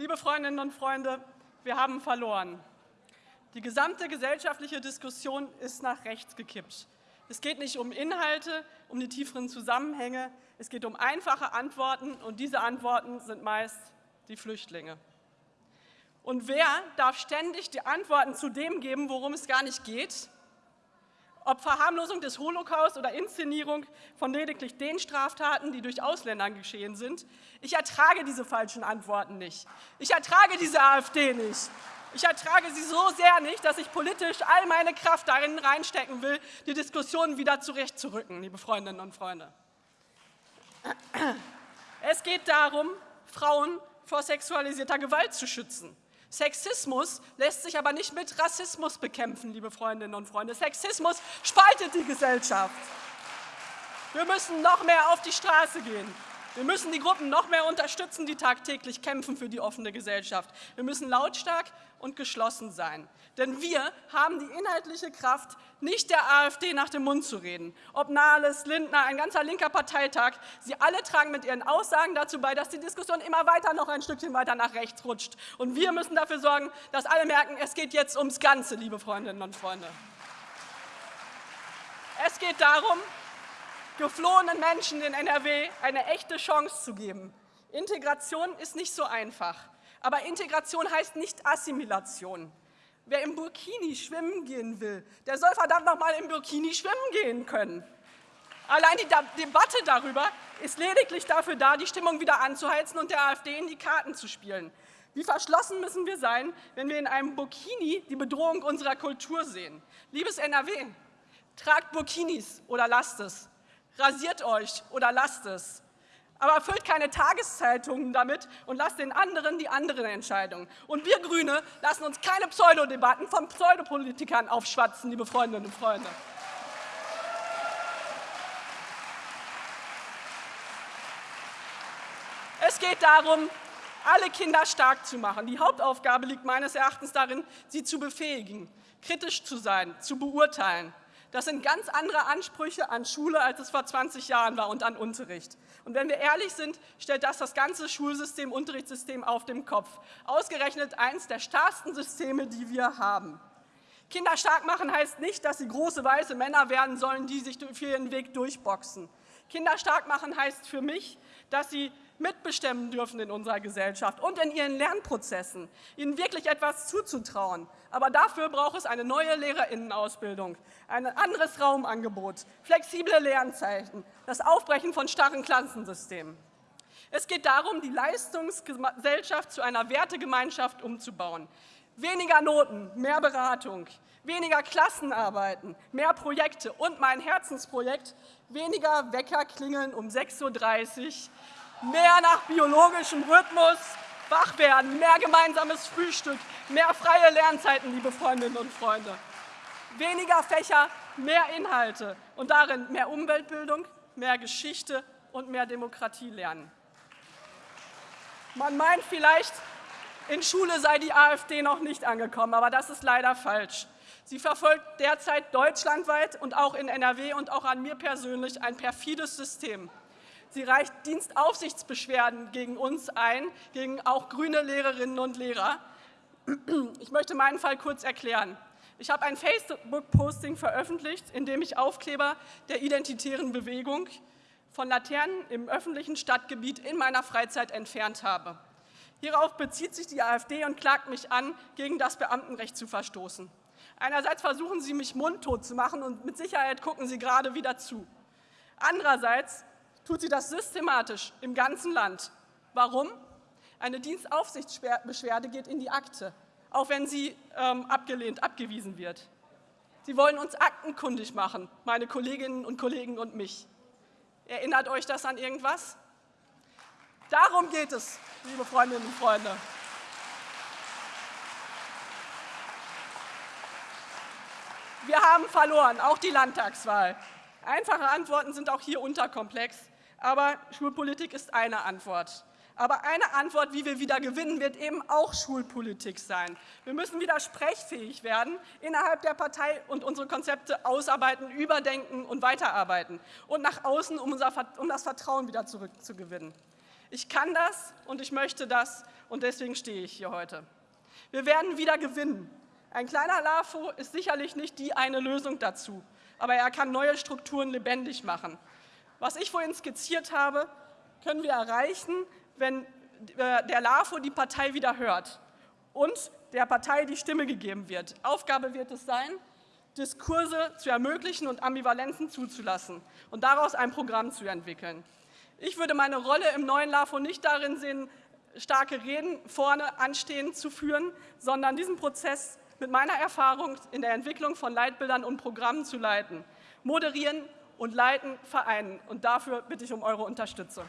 Liebe Freundinnen und Freunde, wir haben verloren. Die gesamte gesellschaftliche Diskussion ist nach rechts gekippt. Es geht nicht um Inhalte, um die tieferen Zusammenhänge, es geht um einfache Antworten, und diese Antworten sind meist die Flüchtlinge. Und wer darf ständig die Antworten zu dem geben, worum es gar nicht geht? Ob Verharmlosung des Holocaust oder Inszenierung von lediglich den Straftaten, die durch Ausländer geschehen sind. Ich ertrage diese falschen Antworten nicht. Ich ertrage diese AfD nicht. Ich ertrage sie so sehr nicht, dass ich politisch all meine Kraft darin reinstecken will, die Diskussion wieder zurechtzurücken, liebe Freundinnen und Freunde. Es geht darum, Frauen vor sexualisierter Gewalt zu schützen. Sexismus lässt sich aber nicht mit Rassismus bekämpfen, liebe Freundinnen und Freunde. Sexismus spaltet die Gesellschaft. Wir müssen noch mehr auf die Straße gehen. Wir müssen die Gruppen noch mehr unterstützen, die tagtäglich kämpfen für die offene Gesellschaft. Wir müssen lautstark und geschlossen sein. Denn wir haben die inhaltliche Kraft, nicht der AfD nach dem Mund zu reden. Ob Nahles, Lindner, ein ganzer linker Parteitag, sie alle tragen mit ihren Aussagen dazu bei, dass die Diskussion immer weiter noch ein Stückchen weiter nach rechts rutscht. Und wir müssen dafür sorgen, dass alle merken, es geht jetzt ums Ganze, liebe Freundinnen und Freunde. Es geht darum, geflohenen Menschen in NRW eine echte Chance zu geben. Integration ist nicht so einfach. Aber Integration heißt nicht Assimilation. Wer im Burkini schwimmen gehen will, der soll verdammt noch mal im Burkini schwimmen gehen können. Allein die Debatte darüber ist lediglich dafür da, die Stimmung wieder anzuheizen und der AfD in die Karten zu spielen. Wie verschlossen müssen wir sein, wenn wir in einem Burkini die Bedrohung unserer Kultur sehen? Liebes NRW, tragt Burkinis oder lasst es. Rasiert euch oder lasst es. Aber füllt keine Tageszeitungen damit und lasst den anderen die anderen Entscheidungen. Und wir Grüne lassen uns keine Pseudodebatten von Pseudopolitikern aufschwatzen, liebe Freundinnen und Freunde. Es geht darum, alle Kinder stark zu machen. Die Hauptaufgabe liegt meines Erachtens darin, sie zu befähigen, kritisch zu sein, zu beurteilen. Das sind ganz andere Ansprüche an Schule, als es vor 20 Jahren war und an Unterricht. Und wenn wir ehrlich sind, stellt das das ganze Schulsystem, Unterrichtssystem auf dem Kopf. Ausgerechnet eines der starksten Systeme, die wir haben. Kinder stark machen heißt nicht, dass sie große weiße Männer werden sollen, die sich für ihren Weg durchboxen. Kinder stark machen heißt für mich, dass sie mitbestimmen dürfen in unserer Gesellschaft und in ihren Lernprozessen, ihnen wirklich etwas zuzutrauen. Aber dafür braucht es eine neue Lehrerinnenausbildung, ein anderes Raumangebot, flexible Lernzeiten, das Aufbrechen von starren Klassensystemen. Es geht darum, die Leistungsgesellschaft zu einer Wertegemeinschaft umzubauen. Weniger Noten, mehr Beratung, weniger Klassenarbeiten, mehr Projekte und mein Herzensprojekt, weniger Wecker klingeln um 6.30 Uhr, mehr nach biologischem Rhythmus wach werden, mehr gemeinsames Frühstück, mehr freie Lernzeiten, liebe Freundinnen und Freunde. Weniger Fächer, mehr Inhalte und darin mehr Umweltbildung, mehr Geschichte und mehr Demokratie lernen. Man meint vielleicht, in Schule sei die AfD noch nicht angekommen, aber das ist leider falsch. Sie verfolgt derzeit deutschlandweit und auch in NRW und auch an mir persönlich ein perfides System. Sie reicht Dienstaufsichtsbeschwerden gegen uns ein, gegen auch grüne Lehrerinnen und Lehrer. Ich möchte meinen Fall kurz erklären. Ich habe ein Facebook-Posting veröffentlicht, in dem ich Aufkleber der identitären Bewegung von Laternen im öffentlichen Stadtgebiet in meiner Freizeit entfernt habe. Hierauf bezieht sich die AfD und klagt mich an, gegen das Beamtenrecht zu verstoßen. Einerseits versuchen sie, mich mundtot zu machen, und mit Sicherheit gucken sie gerade wieder zu. Andererseits tut sie das systematisch im ganzen Land. Warum? Eine Dienstaufsichtsbeschwerde geht in die Akte, auch wenn sie ähm, abgelehnt, abgewiesen wird. Sie wollen uns aktenkundig machen, meine Kolleginnen und Kollegen und mich. Erinnert euch das an irgendwas? Darum geht es, liebe Freundinnen und Freunde. Wir haben verloren, auch die Landtagswahl. Einfache Antworten sind auch hier unterkomplex. Aber Schulpolitik ist eine Antwort. Aber eine Antwort, wie wir wieder gewinnen, wird eben auch Schulpolitik sein. Wir müssen wieder sprechfähig werden innerhalb der Partei und unsere Konzepte ausarbeiten, überdenken und weiterarbeiten und nach außen, um, unser, um das Vertrauen wieder zurückzugewinnen. Ich kann das und ich möchte das und deswegen stehe ich hier heute. Wir werden wieder gewinnen. Ein kleiner LAFO ist sicherlich nicht die eine Lösung dazu, aber er kann neue Strukturen lebendig machen. Was ich vorhin skizziert habe, können wir erreichen, wenn äh, der LAFO die Partei wieder hört und der Partei die Stimme gegeben wird. Aufgabe wird es sein, Diskurse zu ermöglichen und Ambivalenzen zuzulassen und daraus ein Programm zu entwickeln. Ich würde meine Rolle im neuen LAFO nicht darin sehen, starke Reden vorne anstehen zu führen, sondern diesen Prozess mit meiner Erfahrung in der Entwicklung von Leitbildern und Programmen zu leiten, moderieren und leiten, vereinen. Und dafür bitte ich um eure Unterstützung.